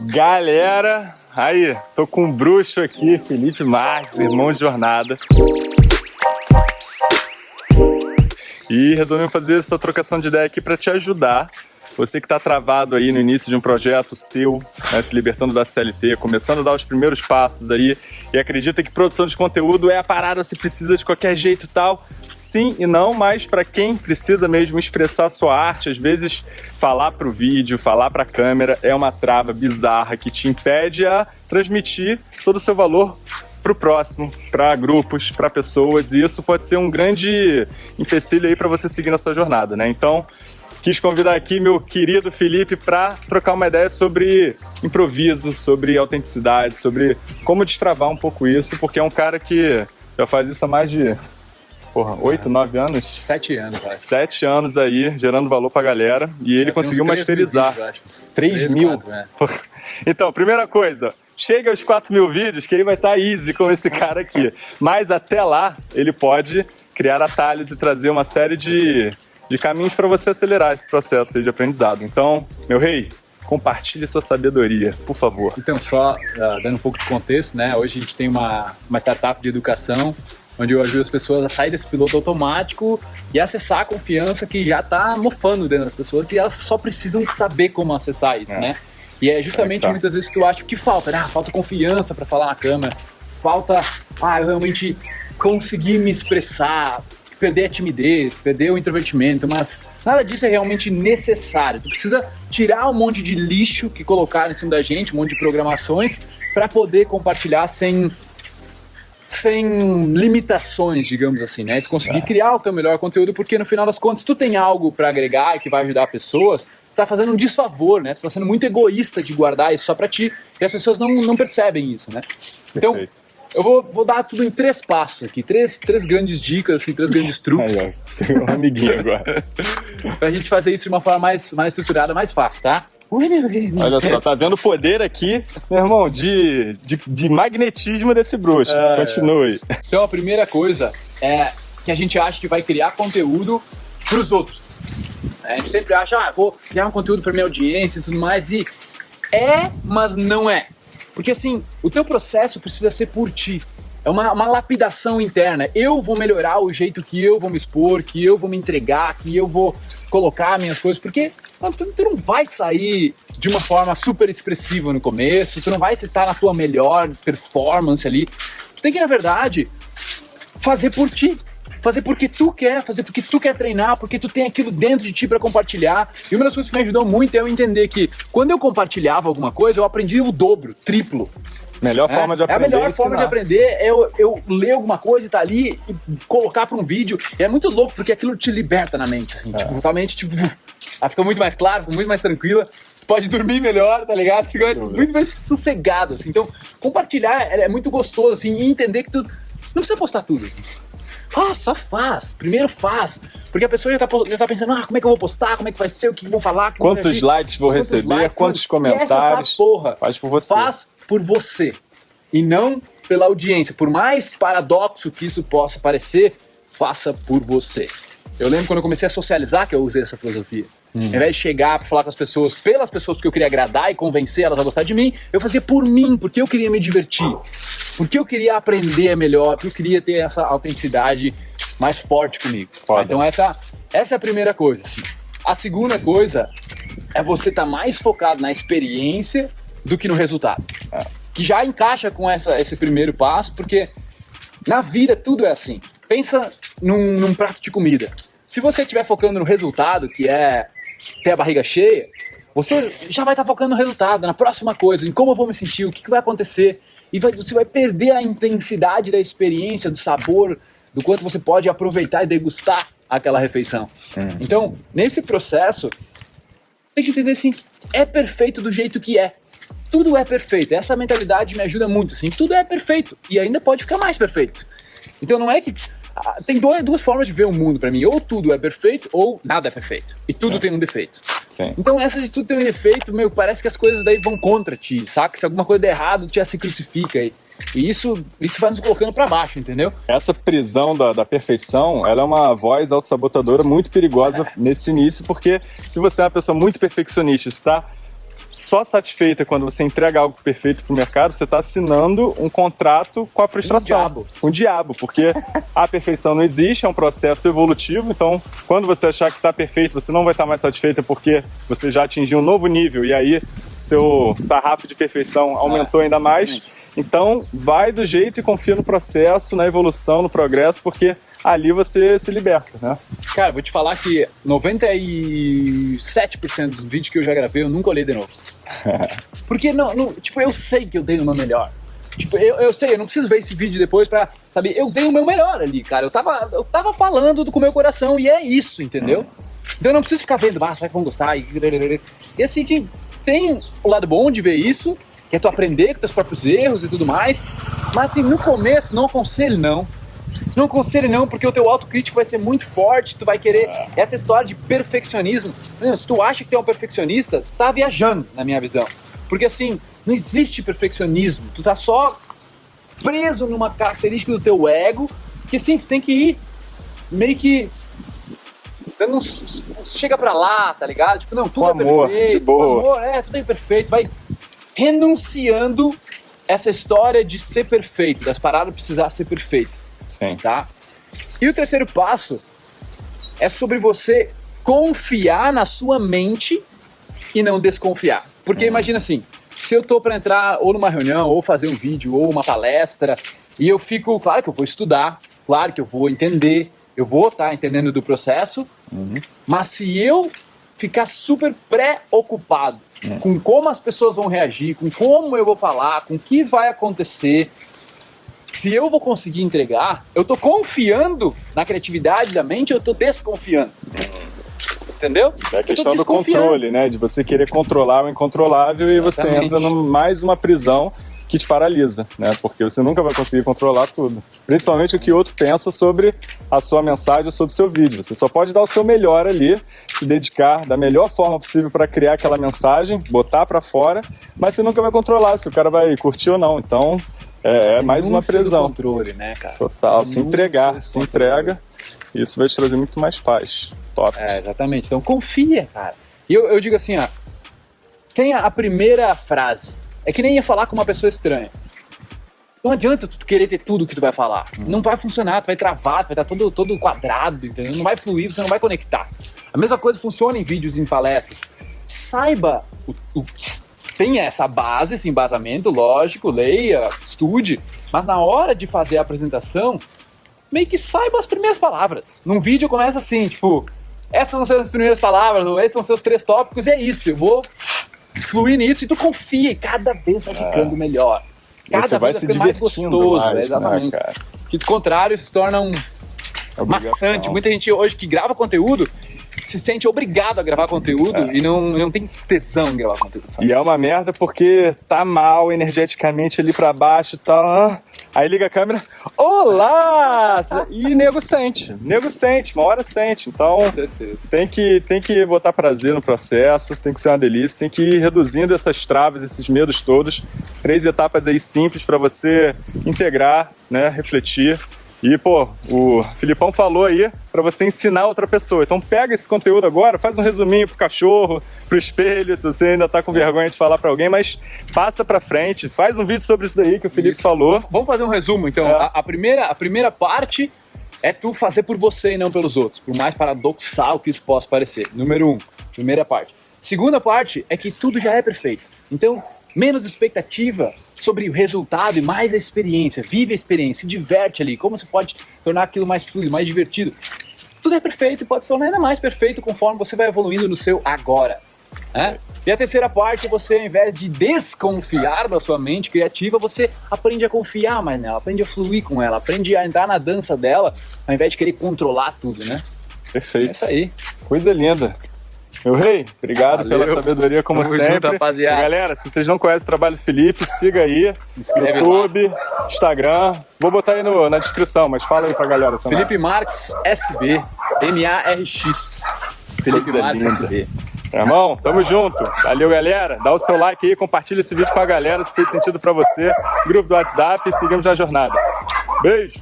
Galera, aí, tô com um bruxo aqui, Felipe Marques, irmão de jornada. E resolvemos fazer essa trocação de ideia aqui para te ajudar. Você que está travado aí no início de um projeto seu, né, se libertando da CLT, começando a dar os primeiros passos aí e acredita que produção de conteúdo é a parada, se precisa de qualquer jeito e tal. Sim e não, mas para quem precisa mesmo expressar sua arte, às vezes falar para o vídeo, falar para a câmera é uma trava bizarra que te impede a transmitir todo o seu valor para o próximo, para grupos, para pessoas, e isso pode ser um grande empecilho aí para você seguir na sua jornada, né? Então, quis convidar aqui meu querido Felipe para trocar uma ideia sobre improviso, sobre autenticidade, sobre como destravar um pouco isso, porque é um cara que já faz isso há mais de porra, oito, nove anos? Sete anos, acho. Sete anos aí, gerando valor pra galera. E ele conseguiu masterizar. Três mil? Quatro, é. Então, primeira coisa, chega aos 4 mil vídeos que ele vai estar tá easy com esse cara aqui. Mas até lá, ele pode criar atalhos e trazer uma série de, de caminhos para você acelerar esse processo de aprendizado. Então, meu rei, compartilhe sua sabedoria, por favor. Então, só uh, dando um pouco de contexto, né? Hoje a gente tem uma, uma startup de educação onde eu ajudo as pessoas a sair desse piloto automático e acessar a confiança que já está mofando dentro das pessoas, que elas só precisam saber como acessar isso, é. né? E é justamente é muitas vezes que tu acha que falta, né? Ah, falta confiança para falar na câmera, falta, ah, eu realmente conseguir me expressar, perder a timidez, perder o introvertimento, mas nada disso é realmente necessário. Tu precisa tirar um monte de lixo que colocaram em cima da gente, um monte de programações, para poder compartilhar sem sem limitações, digamos assim, né? Tu conseguir é. criar o teu melhor conteúdo, porque no final das contas, se tu tem algo para agregar e que vai ajudar pessoas, tu tá fazendo um desfavor, né? Tu tá sendo muito egoísta de guardar isso só para ti, e as pessoas não, não percebem isso, né? Então, eu vou, vou dar tudo em três passos aqui, três, três grandes dicas, assim, três grandes truques. Aí, ó, tem um amiguinho agora. pra gente fazer isso de uma forma mais, mais estruturada, mais fácil, tá? Olha só, tá vendo o poder aqui, meu irmão, de, de, de magnetismo desse bruxo. É, Continue. Então a primeira coisa é que a gente acha que vai criar conteúdo pros outros. A gente sempre acha, ah, vou criar um conteúdo pra minha audiência e tudo mais, e é, mas não é. Porque assim, o teu processo precisa ser por ti. É uma, uma, lapidação interna. Eu vou melhorar o jeito que eu vou me expor, que eu vou me entregar, que eu vou colocar minhas coisas, porque tu, tu não vai sair de uma forma super expressiva no começo, tu não vai estar na tua melhor performance ali. Tu tem que, na verdade, fazer por ti. Fazer porque tu quer, fazer porque tu quer treinar, porque tu tem aquilo dentro de ti para compartilhar. E uma das coisas que me ajudou muito é eu entender que quando eu compartilhava alguma coisa, eu aprendi o dobro, triplo. Melhor é, forma de aprender. É a melhor é forma de aprender é eu, eu ler alguma coisa e tá ali e colocar para um vídeo. E é muito louco porque aquilo te liberta na mente, assim, é. tipo, totalmente, tipo, ela fica muito mais clara, muito mais tranquila. Pode dormir melhor, tá ligado? Fica mais, muito mais sossegado, assim. Então, compartilhar é, é muito gostoso, assim, e entender que tu não precisa postar tudo. Faz, só faz. Primeiro faz. Porque a pessoa já tá, já tá pensando, ah, como é que eu vou postar, como é que vai ser, o que vão falar. Quantos likes vou quantos receber, likes, quantos comentários. Porra. Faz por você. Faz por você e não pela audiência. Por mais paradoxo que isso possa parecer, faça por você. Eu lembro quando eu comecei a socializar que eu usei essa filosofia. Hum. Ao invés de chegar para falar com as pessoas, pelas pessoas que eu queria agradar e convencer elas a gostar de mim, eu fazia por mim, porque eu queria me divertir. Porque eu queria aprender melhor, porque eu queria ter essa autenticidade mais forte comigo. Foda. Então essa, essa é a primeira coisa. Assim. A segunda coisa é você estar tá mais focado na experiência do que no resultado. É. Que já encaixa com essa, esse primeiro passo, porque na vida tudo é assim. Pensa num, num prato de comida. Se você estiver focando no resultado, que é ter a barriga cheia, você já vai estar tá focando no resultado, na próxima coisa, em como eu vou me sentir, o que, que vai acontecer. E vai, você vai perder a intensidade da experiência, do sabor, do quanto você pode aproveitar e degustar aquela refeição. Hum. Então, nesse processo, tem que entender assim, é perfeito do jeito que é tudo é perfeito. Essa mentalidade me ajuda muito, assim, tudo é perfeito e ainda pode ficar mais perfeito. Então não é que tem duas, duas formas de ver o mundo para mim, ou tudo é perfeito ou nada é perfeito. E tudo Sim. tem um defeito. Sim. Então essa de tudo tem um defeito, meu, parece que as coisas daí vão contra ti, saca? Se alguma coisa der errado, tu já se crucifica aí. E isso, isso vai nos colocando para baixo, entendeu? Essa prisão da, da perfeição, ela é uma voz autossabotadora muito perigosa é. nesse início, porque se você é uma pessoa muito perfeccionista, está só satisfeita quando você entrega algo perfeito para o mercado, você está assinando um contrato com a frustração. Um diabo. Um diabo, porque a perfeição não existe, é um processo evolutivo, então quando você achar que está perfeito, você não vai estar tá mais satisfeita porque você já atingiu um novo nível e aí seu sarrafo de perfeição aumentou ainda mais. Então, vai do jeito e confia no processo, na evolução, no progresso, porque ali você se liberta, né? Cara, vou te falar que 97% dos vídeos que eu já gravei eu nunca olhei de novo. Porque, não, não, tipo, eu sei que eu dei o meu melhor. Tipo, eu, eu sei, eu não preciso ver esse vídeo depois pra saber, eu dei o meu melhor ali, cara. Eu tava, eu tava falando com o meu coração e é isso, entendeu? Então eu não preciso ficar vendo, ah, será que vão gostar? E assim, sim, tem o lado bom de ver isso, que é tu aprender com teus próprios erros e tudo mais. Mas assim, no começo, não aconselho não. Não aconselho não, porque o teu autocrítico vai ser muito forte, tu vai querer essa história de perfeccionismo. Se tu acha que tu é um perfeccionista, tu tá viajando, na minha visão. Porque assim, não existe perfeccionismo, tu tá só preso numa característica do teu ego, que sim, tu tem que ir meio que dando chega pra lá, tá ligado? Tipo, não, tudo é amor, perfeito, de boa. amor, é, tudo é perfeito, vai renunciando essa história de ser perfeito, das paradas precisar ser perfeito. Sim. Tá? E o terceiro passo é sobre você confiar na sua mente e não desconfiar. Porque uhum. imagina assim, se eu tô para entrar ou numa reunião, ou fazer um vídeo, ou uma palestra, e eu fico, claro que eu vou estudar, claro que eu vou entender, eu vou estar tá entendendo do processo, uhum. mas se eu ficar super preocupado é. com como as pessoas vão reagir, com como eu vou falar, com o que vai acontecer. Se eu vou conseguir entregar, eu estou confiando na criatividade da mente, eu estou desconfiando. Entendeu? É a questão do controle, né? De você querer controlar o incontrolável e Exatamente. você entra em mais uma prisão que te paralisa, né? Porque você nunca vai conseguir controlar tudo. Principalmente o que o outro pensa sobre a sua mensagem, sobre o seu vídeo. Você só pode dar o seu melhor ali, se dedicar da melhor forma possível para criar aquela mensagem, botar para fora, mas você nunca vai controlar se o cara vai curtir ou não. Então, é, é mais uma prisão. controle, né, cara? Total, se entregar, se entrega. Isso vai te trazer muito mais paz. Top. É, exatamente. Então confia, cara. E eu, eu digo assim, ó. Tenha a primeira frase é que nem ia falar com uma pessoa estranha. Não adianta tu querer ter tudo que tu vai falar. Hum. Não vai funcionar, tu vai travar, tu vai estar todo, todo quadrado, entendeu? Não vai fluir, você não vai conectar. A mesma coisa funciona em vídeos e em palestras. Saiba o, o tenha essa base, esse embasamento, lógico, leia, estude, mas na hora de fazer a apresentação, meio que saiba as primeiras palavras. Num vídeo começa assim, tipo, essas vão ser as primeiras palavras, ou esses são seus três tópicos, e é isso, eu vou fluir nisso e tu confia e cada vez vai ficando é. melhor. Cada Você vai vez vai ficando mais gostoso, mais, né, exatamente. Né, que do contrário se torna um Obrigação. maçante. Muita gente hoje que grava conteúdo se sente obrigado a gravar conteúdo é. e não, não tem tesão em gravar conteúdo. Sabe? E é uma merda porque tá mal energeticamente ali pra baixo e tá, tal. Aí liga a câmera, olá! E nego sente, nego sente, uma hora sente. Então tem que, tem que botar prazer no processo, tem que ser uma delícia, tem que ir reduzindo essas travas, esses medos todos. Três etapas aí simples para você integrar, né, refletir e, pô, o Filipão falou aí para você ensinar outra pessoa. Então pega esse conteúdo agora, faz um resuminho pro cachorro, pro espelho, se você ainda tá com vergonha de falar para alguém, mas passa para frente, faz um vídeo sobre isso daí que o Felipe isso. falou. Vamos fazer um resumo, então. É. A, a, primeira, a primeira parte é tu fazer por você e não pelos outros, por mais paradoxal que isso possa parecer. Número um, primeira parte. Segunda parte é que tudo já é perfeito. Então, menos expectativa sobre o resultado e mais a experiência. Vive a experiência, se diverte ali. Como você pode tornar aquilo mais fluido, mais divertido. Tudo é perfeito e pode se tornar ainda mais perfeito conforme você vai evoluindo no seu agora. Né? E a terceira parte, você ao invés de desconfiar da sua mente criativa, você aprende a confiar mais nela, aprende a fluir com ela, aprende a entrar na dança dela, ao invés de querer controlar tudo, né? Perfeito. É isso aí. Coisa linda. Meu rei, obrigado Valeu. pela sabedoria como Tamo sempre. Junto, rapaziada. E, galera, se vocês não conhecem o trabalho do Felipe, siga aí. YouTube, lá. Instagram. Vou botar aí no, na descrição, mas fala aí pra galera também. Felipe Marques SB, M-A-R-X. Felipe Marques SB. Irmão, tamo junto. Valeu, galera. Dá o seu like aí, compartilha esse vídeo com a galera se fez sentido pra você. Grupo do WhatsApp seguimos na jornada. Beijo!